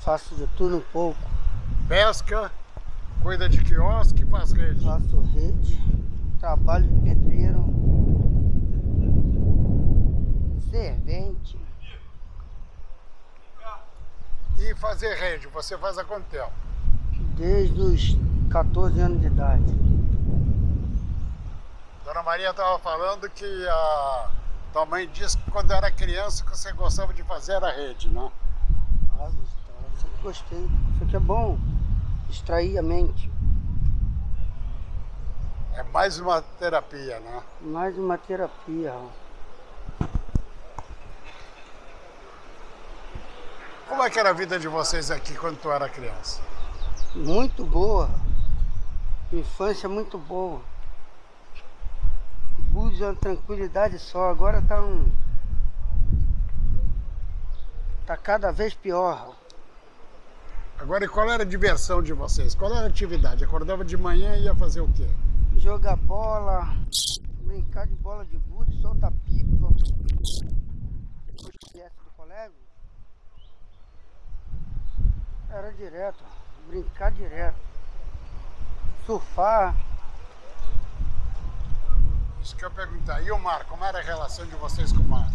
faço de tudo um pouco. Pesca, cuida de quiosque, faz rede. Faço rede, trabalho de pedreiro, servente. E fazer rede, você faz há quanto tempo? Desde os 14 anos de idade. Dona Maria estava falando que a tua mãe disse que quando era criança que você gostava de fazer a rede, né? Ah, gostava, sempre gostei. Isso aqui é bom, distrair a mente. É mais uma terapia, né? Mais uma terapia. Como é que era a vida de vocês aqui quando tu era criança? Muito boa. Infância muito boa. Búzios é uma tranquilidade só. Agora tá um. Tá cada vez pior. Agora, e qual era a diversão de vocês? Qual era a atividade? Acordava de manhã e ia fazer o quê? Jogar bola, brincar de bola de gude, soltar pipa. Do colégio, era direto, brincar direto. Surfar, Isso que eu perguntar. E o mar? Como era a relação de vocês com o mar?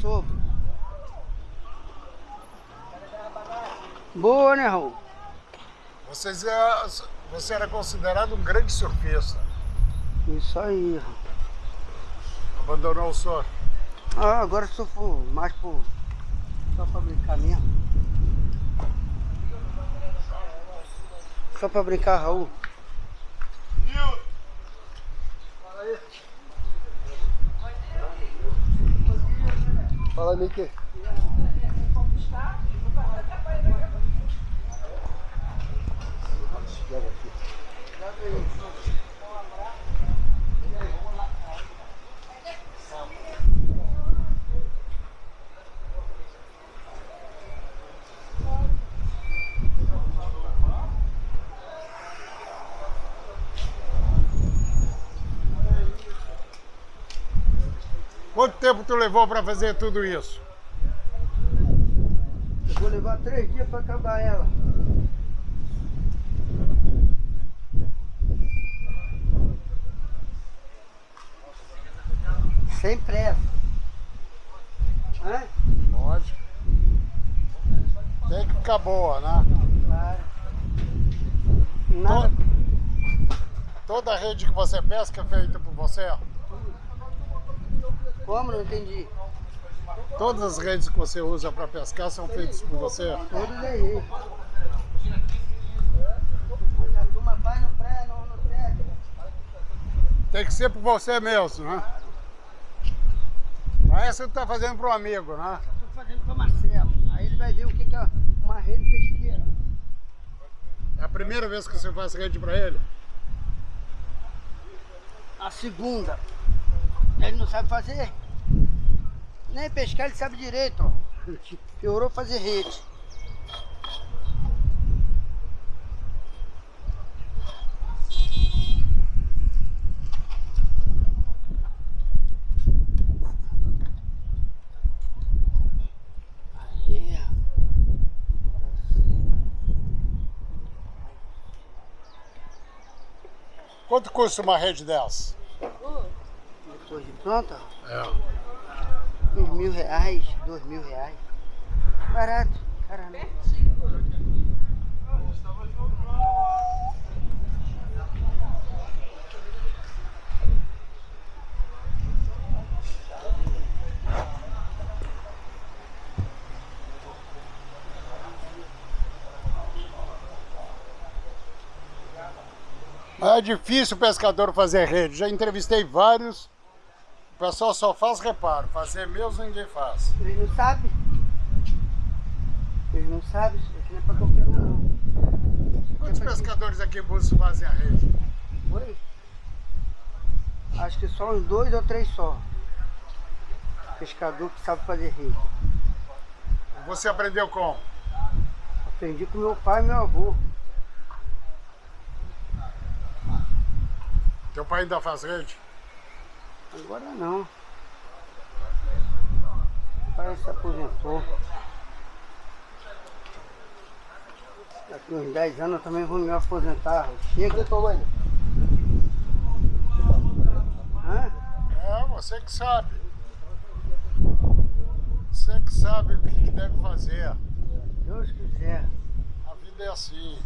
sobre. Boa, né, Raul? Vocês, é- você era considerado um grande surfista. Isso aí. Abandonou o surf. Ah, agora surfo mais por. Só pra brincar mesmo. Só pra brincar, Raul. Fala, Mickey. Quanto tempo tu levou para fazer tudo isso? Eu vou levar três dias pra acabar ela. Sem pressa. Hã? Lógico. Tem que ficar boa, né? Claro. Nada. Toda a rede que você pesca é feita por você? Como? Não entendi. Todas as redes que você usa para pescar são feitas por você? Todos aí. A turma vai no pré, não no pega. Tem que ser por você mesmo, né? Mas essa tu tá fazendo para um amigo, né? Estou fazendo para Marcelo. Aí ele vai ver o que que é uma rede pesqueira. É a primeira vez que você faz rede para ele? A segunda. Ele não sabe fazer. Nem pescar ele sabe direito, ó. Piorou fazer rede. Quanto custa uma rede dessa? De pronta, É. uns mil reais, dois mil reais. Barato, caramba. É difícil o pescador fazer rede. Já entrevistei vários. O pessoal só faz reparo. Fazer mesmo ninguém faz. Eles não sabem. Eles não sabem, isso aqui não é pra qualquer um não. Quantos pescadores aqui em Búzios fazem a rede? Oi? Acho que só uns dois ou três só. Pescador que sabe fazer rede. Você aprendeu como? Aprendi com meu pai e meu avô. Teu pai ainda faz rede? Agora não. Parece que se aposentou. Daqui uns 10 anos eu também vou me aposentar. Chega. Aposentou? Hã? É, você que sabe. Você que sabe o que deve fazer. Deus quiser. A vida é assim.